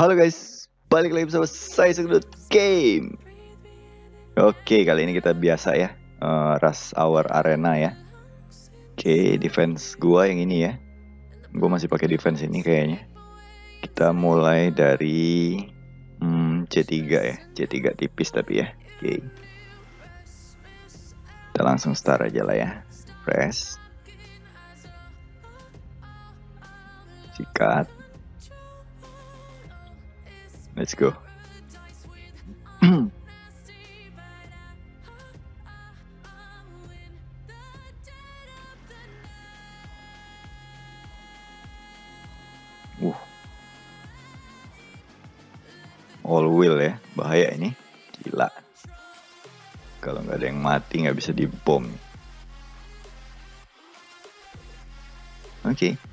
Halo guys, balik lagi bersama saya Segedut Game. Oke, kali ini kita biasa ya, uh, Rush Hour Arena ya. Oke, defense gua yang ini ya. Gua masih pakai defense ini kayaknya. Kita mulai dari hmm, C3 ya, C3 tipis tapi ya. Oke. Kita langsung start aja lah ya. Press. Sikat. Let's go. uh. All wheel ya, bahaya ini. Gila. Kalau nggak ada yang mati nggak bisa dibom. Oke. Okay.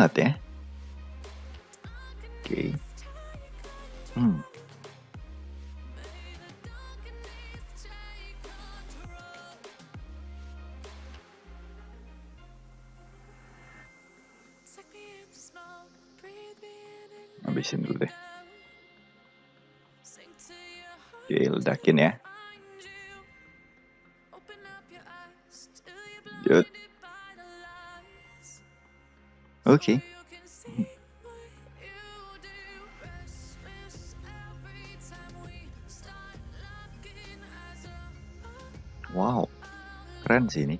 Banget ya. Oke. Okay. hmm. Habisin dulu deh. Oke ledakin ya Oke. Wow, keren sih ini.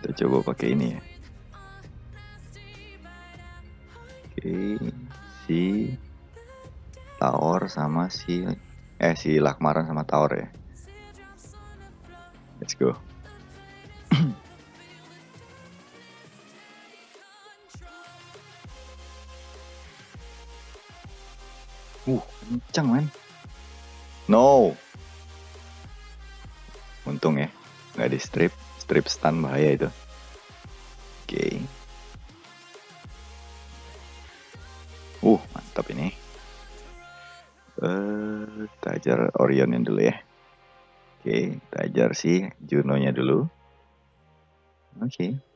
Kita coba pakai ini ya. si Taor sama si eh si Lakmaran sama Taor ya. Let's go. Kencang man. No. Untung ya, nggak di strip, strip stun bahaya itu. Oke. Okay. Uh, mantap ini. Uh, kita ajar Orionnya dulu ya. Oke, okay, kita ajar si Juno-nya dulu. Oke. Okay.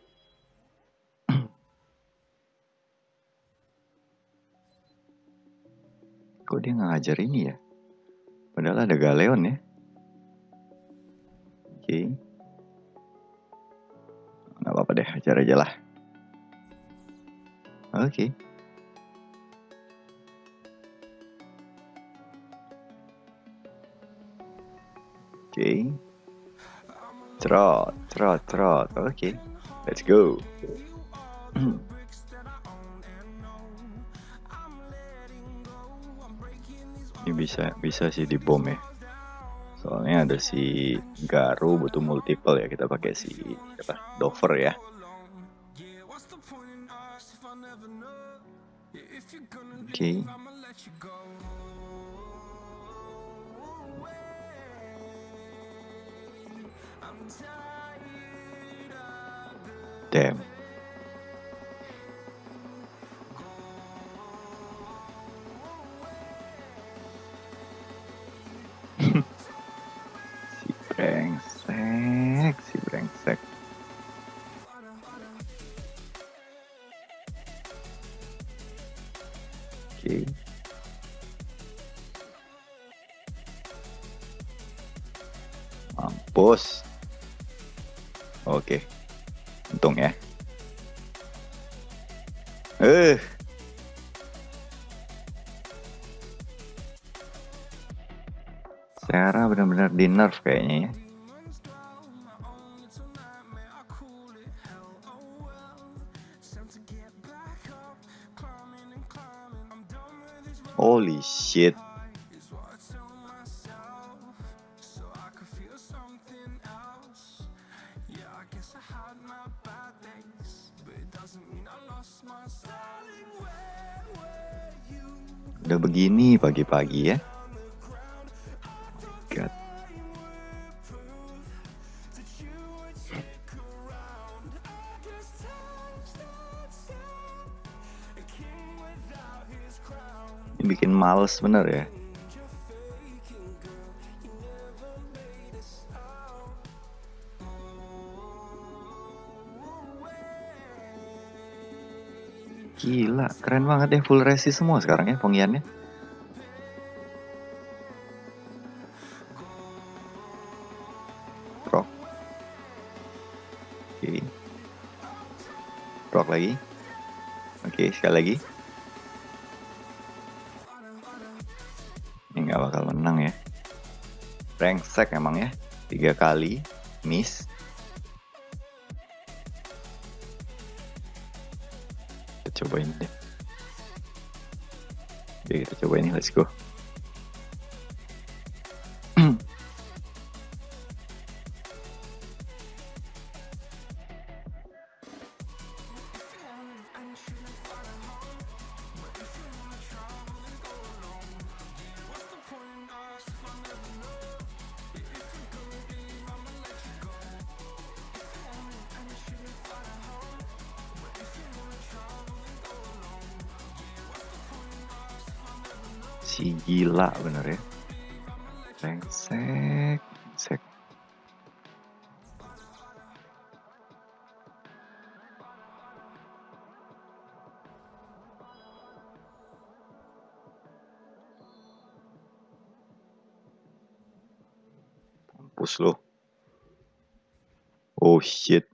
Kok dia nggak ngajar ini ya? Padahal ada Galeon ya. Oke. Okay. Nggak apa-apa deh, ajar aja lah. Oke. Okay. Okay. Trot, trot, trot. Okay. Let's go. bisa bisa sih di bom ya. Soalnya ada si Garu butuh multiple ya. Kita pakai si apa? Dover ya. Oke. Okay. Damn. Mampus. Oke. Untung ya. Eh. Sarah benar-benar di nerf kayaknya ya. Holy shit. pagi-pagi ya. God. Ini bikin males bener ya. Gila, keren banget ya full resi semua sekarang ya pengiannya. Kali miss. Kita coba ini deh. Oke, kita coba ini. Let's go. Brengsek mampus lo oh shit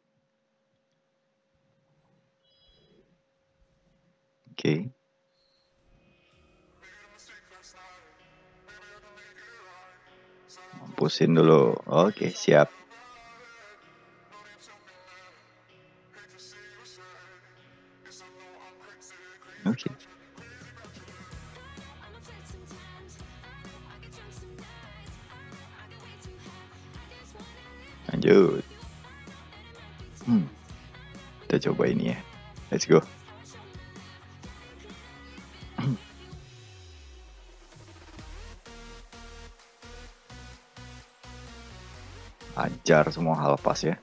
Mampusin dulu. Oke, siap. Oke. Lanjut. Hmm. Kita coba ini ya. Let's go. Ajar semua hal pas ya.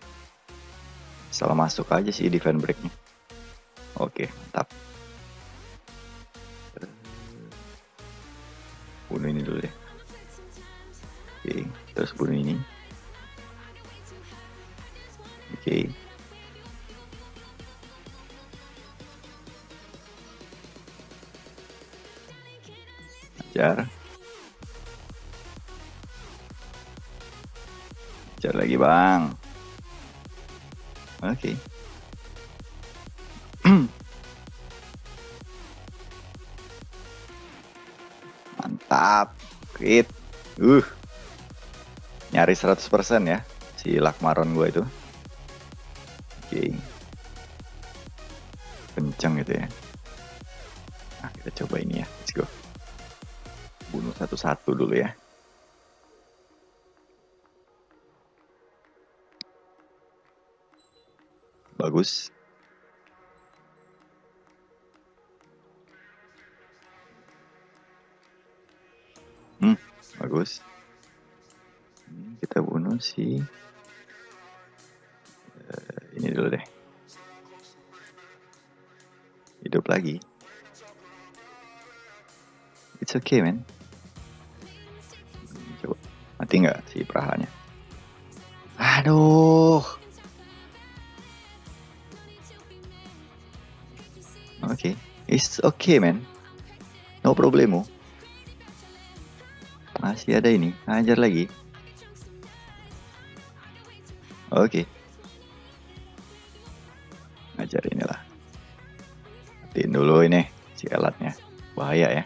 Salah masuk aja sih defend breaknya. Oke, mantap. Ajar lagi bang. Oke. Okay. Mantap. Crit. Uh. Nyaris 100% ya. Si Lakmaron gue itu. Oke. Okay. Kenceng gitu ya. Nah, kita coba ini ya. Let's go. Bunuh satu-satu dulu ya. Bagus. Hmm, bagus. Kita bunuh si uh, ini dulu deh. Hidup lagi. It's okay, man. Coba mati nggak si perahanya? Aduh. It's okay, man. No problemo. Masih ada ini, ajar lagi. Oke. Okay. Ajar inilah. Matiin dulu ini si alatnya. Bahaya ya.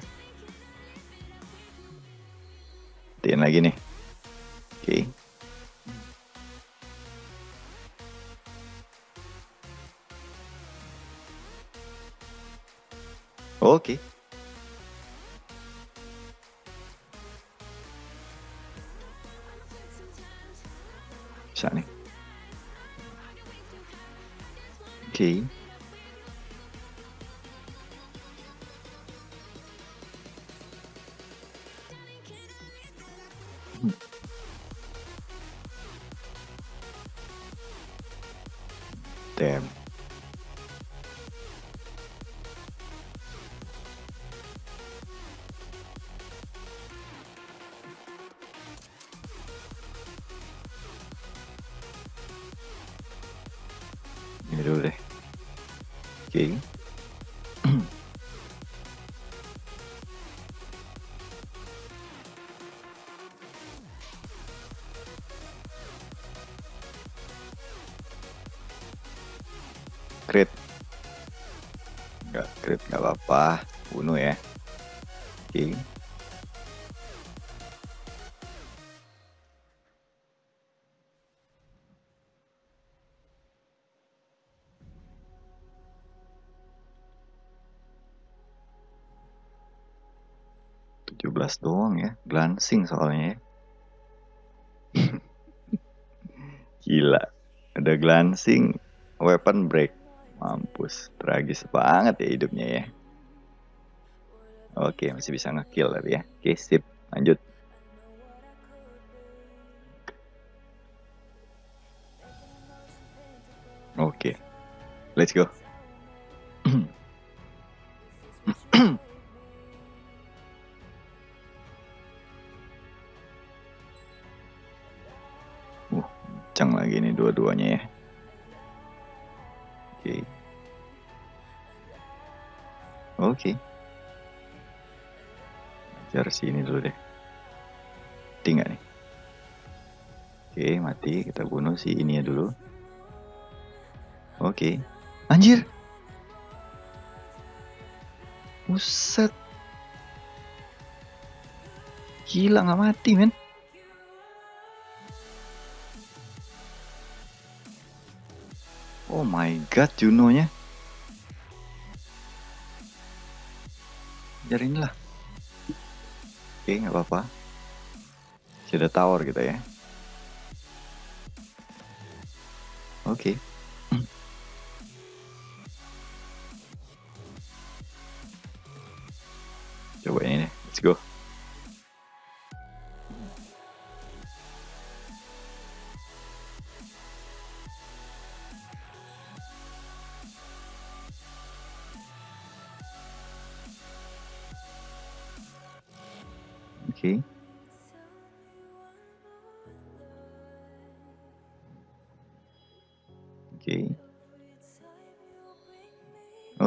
Matiin lagi nih. Oke. Okay. Oke. Bisa nih. Dulu deh oke okay. 17 doang ya. Glancing soalnya ya. Gila. Ada glancing, weapon break. Mampus, tragis banget ya hidupnya ya. Oke, masih bisa ngekill tapi ya. Oke, sip. Lanjut. Oke. Let's go. Okay. Oke. Okay. Ajar sini dulu deh. Tinggal nih. Oke, okay, mati. Kita bunuh si ini ya dulu. Oke. Okay. Anjir. Buset. Gila nggak mati, men. My god, Juno-nya. Jarin lah. Oke, nggak apa-apa. Sudah tower kita ya. Oke. Coba ini deh, let's go.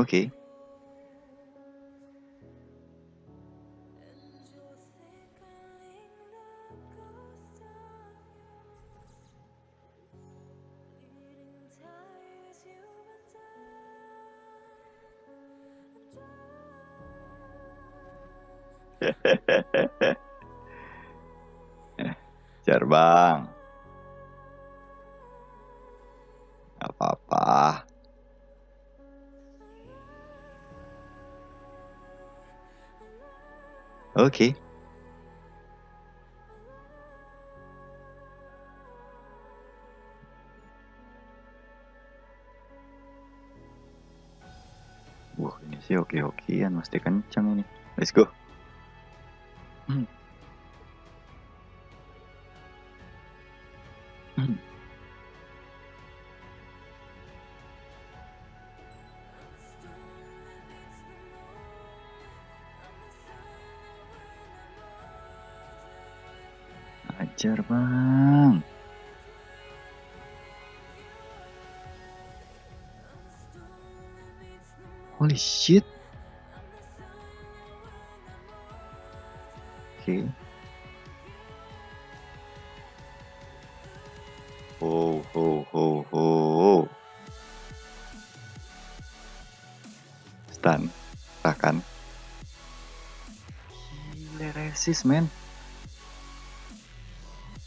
Okay. Jar Oke. Okay. Wah ini sih oke-okean, mesti kencang ini. Let's go. Hmm. Hmm. Ajar bang. Holy shit. Oke. Okay. Ho ho ho ho. Stun. Takan. Gila resist men.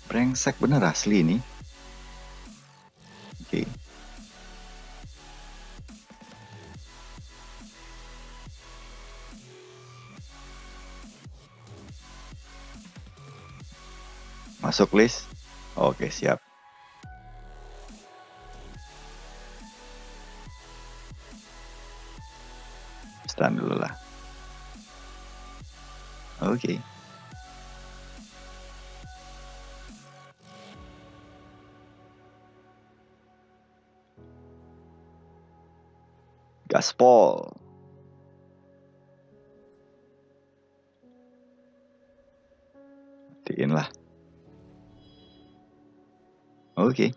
Brengsek bener asli ini. Oke. Okay. Masuk list. Oke, siap. Stun dulu lah. Oke. Gaspol. Matiin lah. Oke. Okay.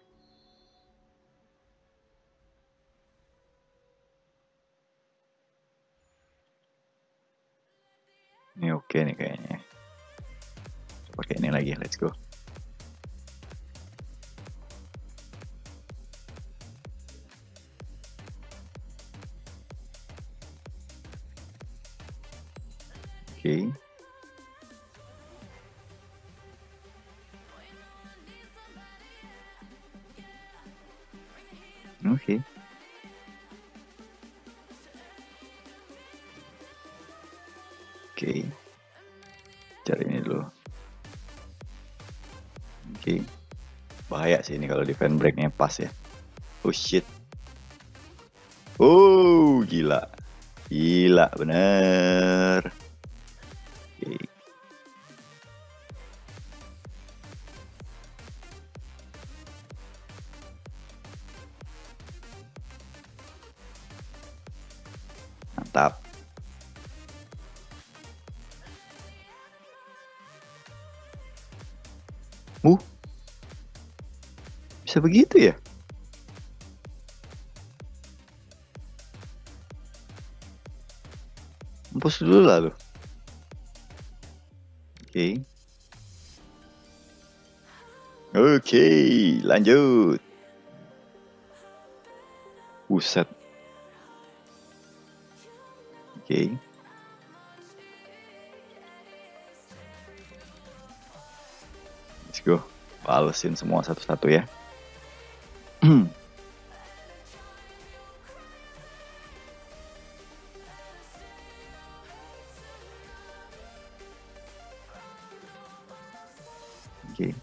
Ini oke okay nih kayaknya. Pakai ini lagi, let's go. Cari ini dulu. Oke. Bahaya sih ini kalau defend breaknya pas ya. Oh shit. Oh, gila. Gila, bener. Bisa begitu ya? Mampus dulu lah lu. Oke. Oke, lanjut. Buset. Oke. Let's go. Balesin semua satu-satu ya. Oke.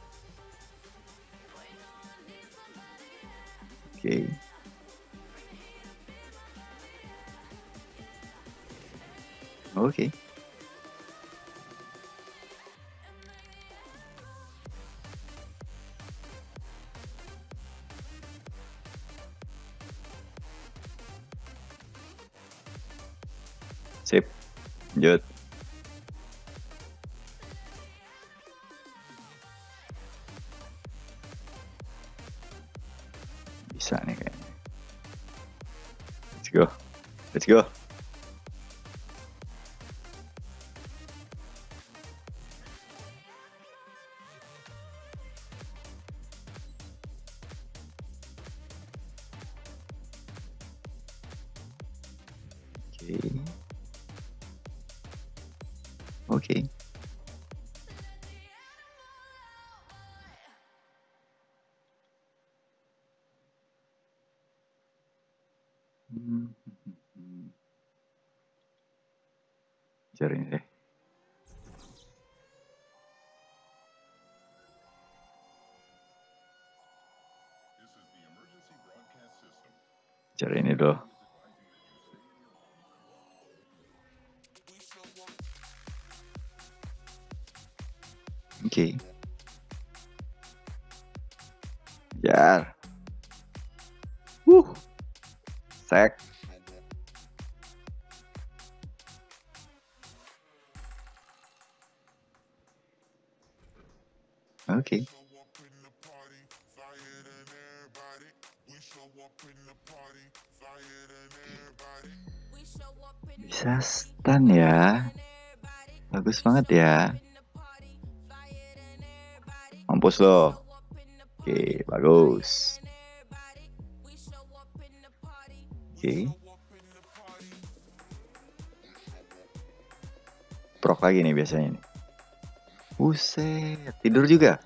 Oke. Oke. Hmm. Cari deh. Cari ini dulu. Jar. Uh. Sek. Oke. Bisa stun ya. Bagus banget ya. Mampus lo. Oke, bagus. Oke. Prok lagi nih biasanya nih. Buset, tidur juga.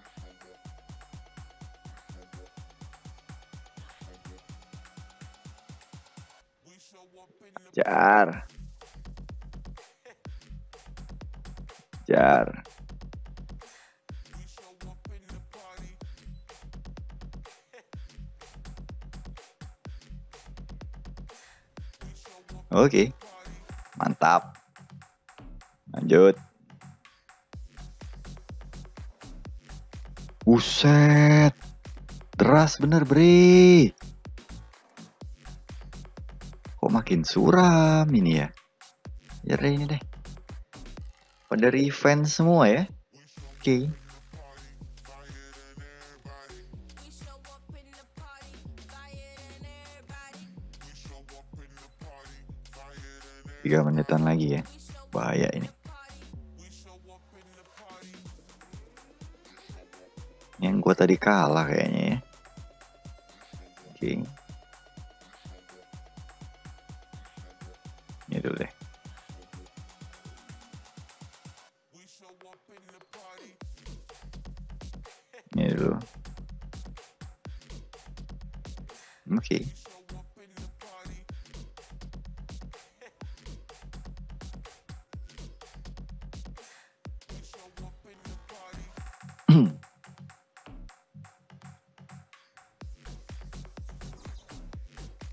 Jar. Jar. Oke. Mantap. Lanjut. Buset. Deras bener, Bre. Kok makin suram ini ya? Ya ini deh. Pada revenge semua ya. Oke. Tiga menitan lagi ya. Bahaya ini. Yang gua tadi kalah kayaknya ya.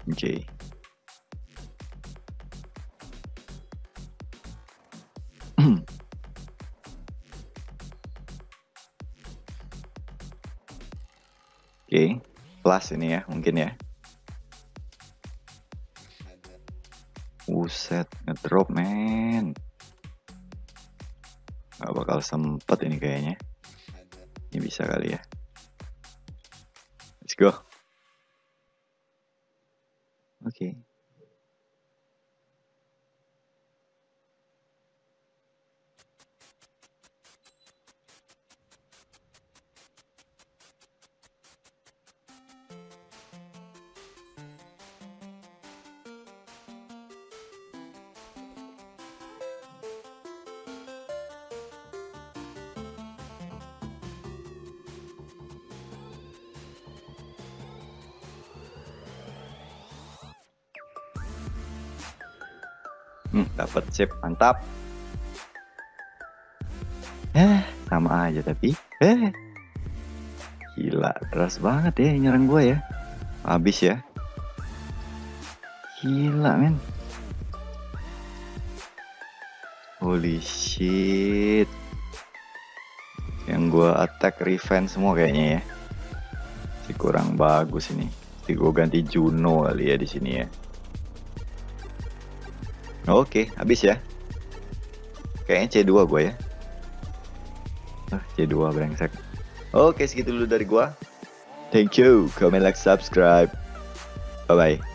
Oke. Oke, plus ini ya, mungkin ya. Buset, ngedrop men. Gak bakal sempet ini kayaknya. Ini bisa kali ya. Let's go. Hmm, dapat chip, mantap. Eh, sama aja tapi. Eh. Gila, deras banget ya nyerang gue ya. Habis ya. Gila, men. Holy shit. Yang gue attack revenge semua kayaknya ya. Si kurang bagus ini. Si gue ganti Juno kali ya di sini ya. Oke, habis ya. Kayaknya C2 gue ya. Ah, C2 brengsek. Oke, segitu dulu dari gua. Thank you. Comment, like, subscribe. Bye-bye.